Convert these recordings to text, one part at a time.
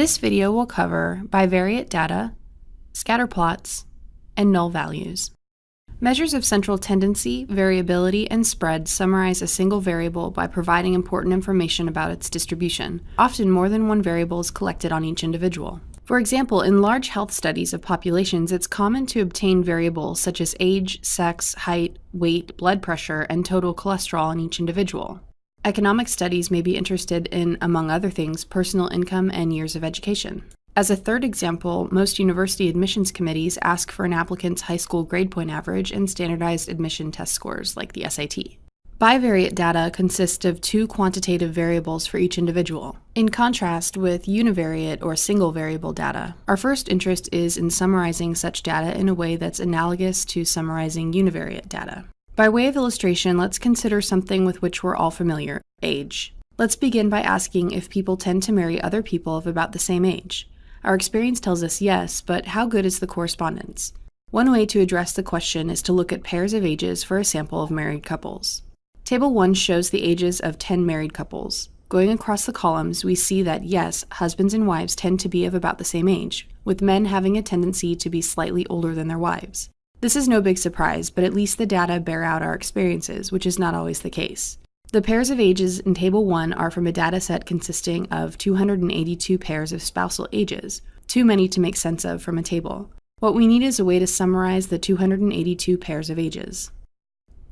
This video will cover bivariate data, scatter plots, and null values. Measures of central tendency, variability, and spread summarize a single variable by providing important information about its distribution. Often more than one variable is collected on each individual. For example, in large health studies of populations, it's common to obtain variables such as age, sex, height, weight, blood pressure, and total cholesterol in each individual. Economic studies may be interested in, among other things, personal income and years of education. As a third example, most university admissions committees ask for an applicant's high school grade point average and standardized admission test scores, like the SAT. Bivariate data consists of two quantitative variables for each individual. In contrast with univariate or single variable data, our first interest is in summarizing such data in a way that's analogous to summarizing univariate data. By way of illustration, let's consider something with which we're all familiar, age. Let's begin by asking if people tend to marry other people of about the same age. Our experience tells us yes, but how good is the correspondence? One way to address the question is to look at pairs of ages for a sample of married couples. Table 1 shows the ages of 10 married couples. Going across the columns, we see that yes, husbands and wives tend to be of about the same age, with men having a tendency to be slightly older than their wives. This is no big surprise, but at least the data bear out our experiences, which is not always the case. The pairs of ages in Table 1 are from a dataset consisting of 282 pairs of spousal ages, too many to make sense of from a table. What we need is a way to summarize the 282 pairs of ages.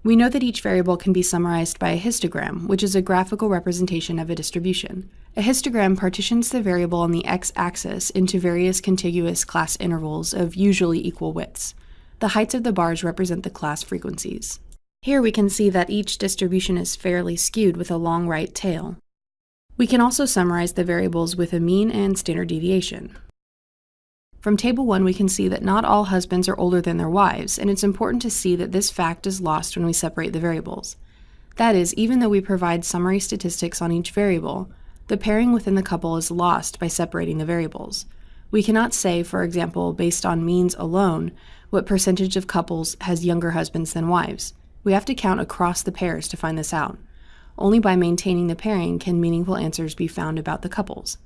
We know that each variable can be summarized by a histogram, which is a graphical representation of a distribution. A histogram partitions the variable on the x-axis into various contiguous class intervals of usually equal widths. The heights of the bars represent the class frequencies. Here we can see that each distribution is fairly skewed with a long right tail. We can also summarize the variables with a mean and standard deviation. From Table 1 we can see that not all husbands are older than their wives, and it's important to see that this fact is lost when we separate the variables. That is, even though we provide summary statistics on each variable, the pairing within the couple is lost by separating the variables. We cannot say, for example, based on means alone, what percentage of couples has younger husbands than wives. We have to count across the pairs to find this out. Only by maintaining the pairing can meaningful answers be found about the couples.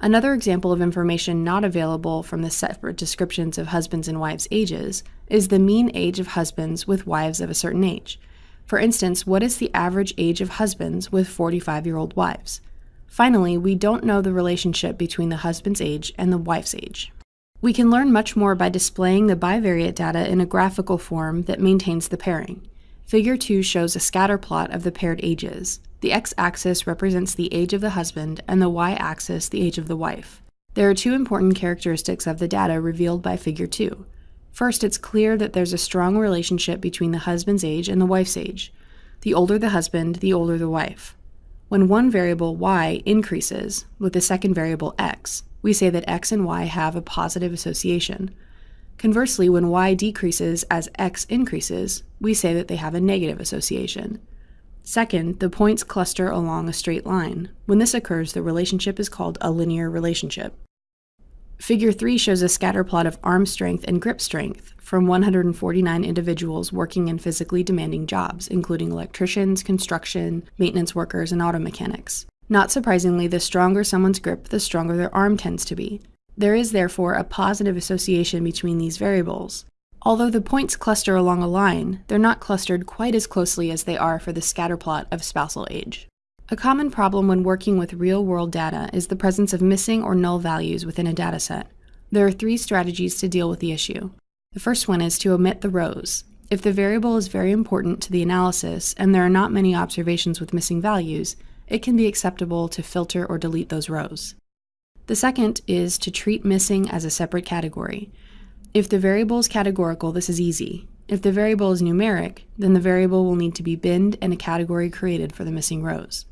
Another example of information not available from the separate descriptions of husbands and wives' ages is the mean age of husbands with wives of a certain age. For instance, what is the average age of husbands with 45 year old wives? Finally, we don't know the relationship between the husband's age and the wife's age. We can learn much more by displaying the bivariate data in a graphical form that maintains the pairing. Figure 2 shows a scatter plot of the paired ages. The x-axis represents the age of the husband and the y-axis the age of the wife. There are two important characteristics of the data revealed by Figure 2. First, it's clear that there's a strong relationship between the husband's age and the wife's age. The older the husband, the older the wife. When one variable y increases with the second variable x, we say that x and y have a positive association. Conversely, when y decreases as x increases, we say that they have a negative association. Second, the points cluster along a straight line. When this occurs, the relationship is called a linear relationship. Figure 3 shows a scatter plot of arm strength and grip strength from 149 individuals working in physically demanding jobs, including electricians, construction, maintenance workers, and auto mechanics. Not surprisingly, the stronger someone's grip, the stronger their arm tends to be. There is therefore a positive association between these variables. Although the points cluster along a line, they're not clustered quite as closely as they are for the scatter plot of spousal age. A common problem when working with real-world data is the presence of missing or null values within a dataset. There are three strategies to deal with the issue. The first one is to omit the rows. If the variable is very important to the analysis and there are not many observations with missing values, it can be acceptable to filter or delete those rows. The second is to treat missing as a separate category. If the variable is categorical, this is easy. If the variable is numeric, then the variable will need to be binned and a category created for the missing rows.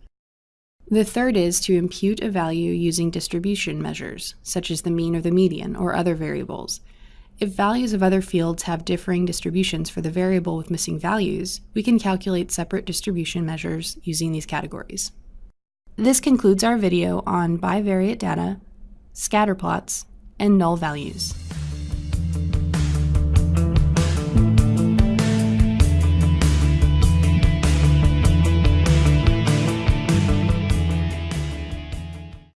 The third is to impute a value using distribution measures, such as the mean or the median, or other variables. If values of other fields have differing distributions for the variable with missing values, we can calculate separate distribution measures using these categories. This concludes our video on bivariate data, scatter plots, and null values.